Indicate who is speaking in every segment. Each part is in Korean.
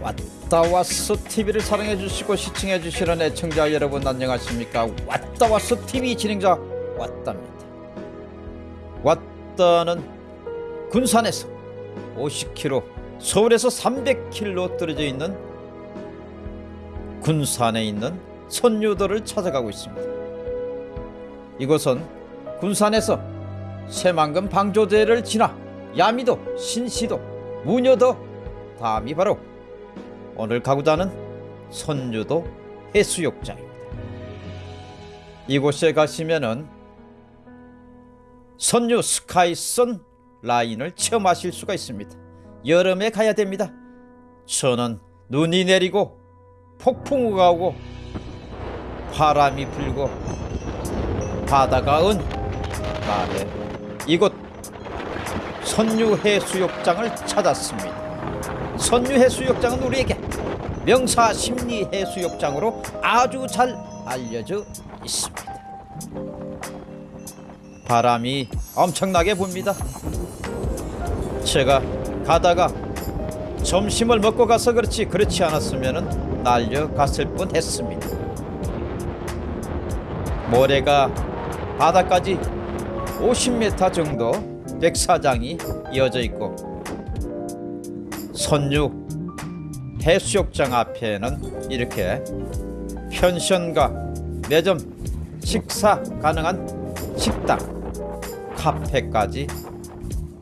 Speaker 1: 왔다 왔어 TV를 사랑해 주시고 시청해 주시는 애청자 여러분 안녕하십니까? 왔다 왔어 TV 진행자 왔답니다. 왔다는 군산에서 50km 서울에서 300km 떨어져 있는 군산에 있는 선유도를 찾아가고 있습니다. 이곳은 군산에서 새만금 방조제를 지나 야미도 신시도 무녀도 다음이 바로 오늘 가고자 하는 선유도 해수욕장입니다. 이곳에 가시면은 선유 스카이선 라인을 체험하실 수가 있습니다. 여름에 가야 됩니다. 저는 눈이 내리고 폭풍우가 오고 바람이 불고 바다가 은 날에 이곳 선유 해수욕장을 찾았습니다. 선유 해수욕장은 우리에게 명사 심리 해수욕장으로 아주 잘 알려져 있습니다. 바람이 엄청나게 붑니다. 제가 가다가 점심을 먹고 가서 그렇지 그렇지 않았으면 날려갔을 뻔했습니다. 모래가 바다까지 50m 정도 백사장이 이어져 있고 선유 해수욕장 앞에는 이렇게 펜션과 매점 식사 가능한 식당, 카페까지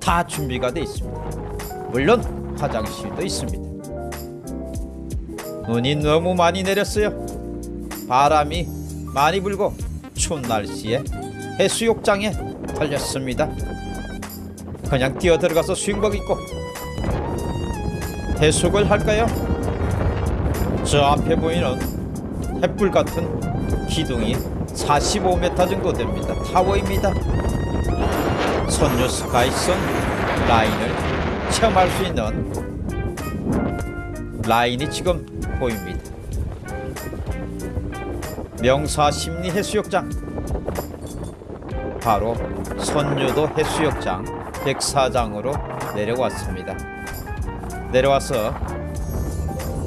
Speaker 1: 다 준비가 되어 있습니다. 물론 화장실도 있습니다. 눈이 너무 많이 내렸어요. 바람이 많이 불고 추운 날씨에 해수욕장에 달렸습니다. 그냥 뛰어 들어가서 수영복 입고 해수욕을 할까요? 저 앞에 보이는 햇불 같은 기둥이 45m 정도 됩니다. 타워입니다. 선유 스카이선 라인을 체험할 수 있는 라인이 지금 보입니다. 명사 심리 해수욕장 바로 선유도 해수욕장 백사장으로 내려왔습니다. 내려와서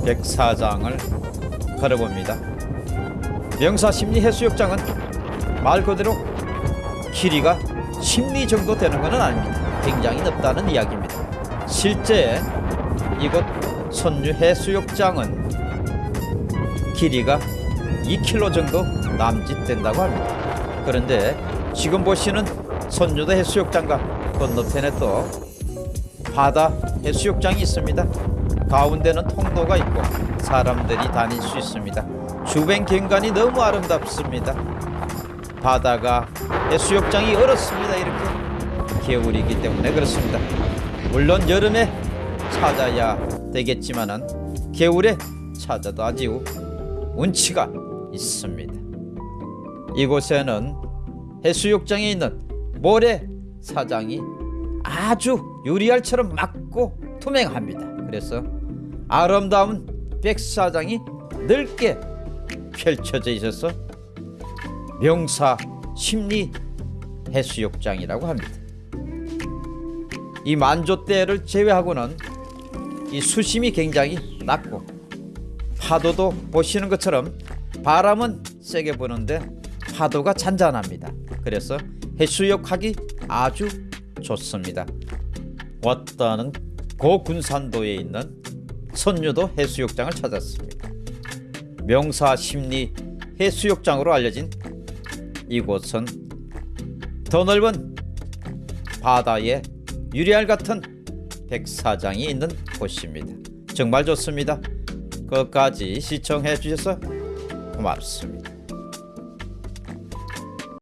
Speaker 1: 백사장을 걸어봅니다. 명사 심리 해수욕장은 말 그대로 길이가 10리 정도 되는 것은 아닙니다. 굉장히 넓다는 이야기입니다. 실제 이곳 선유 해수욕장은 길이가 2km 정도 남짓된다고 합니다. 그런데 지금 보시는 선유도 해수욕장과 건너편에 또 바다 해수욕장이 있습니다. 가운데는 통로가 있고 사람들이 다닐 수 있습니다. 주변景관이 너무 아름답습니다. 바다가 해수욕장이 얼었습니다. 이렇게 겨울이기 때문에 그렇습니다. 물론 여름에 찾아야 되겠지만은 겨울에 찾아도 아주 운치가 있습니다. 이곳에는 해수욕장에 있는 모래 사장이 아주 유리알처럼 맑고 투명합니다. 그래서 아름다운 백사장이 넓게 펼쳐져 있어서 명사 심리 해수욕장이라고 합니다. 이 만조대를 제외하고는 이 수심이 굉장히 낮고 파도도 보시는 것처럼 바람은 세게 부는데 파도가 잔잔합니다. 그래서 해수욕하기 아주 좋습니다. 왔다는 고군산도에 있는 선유도 해수욕장을 찾았습니다. 명사 심리 해수욕장으로 알려진 이곳은 더 넓은 바다에 유리알 같은 백사장이 있는 곳입니다. 정말 좋습니다. 끝까지 시청해 주셔서 고맙습니다.